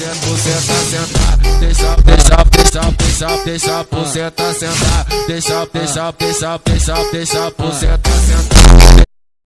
você, você tá sentar, deixa, deixa, deixa, deixa, deixa, você tá sentar, deixa, deixa, deixa, deixa, deixa, você tá sentar.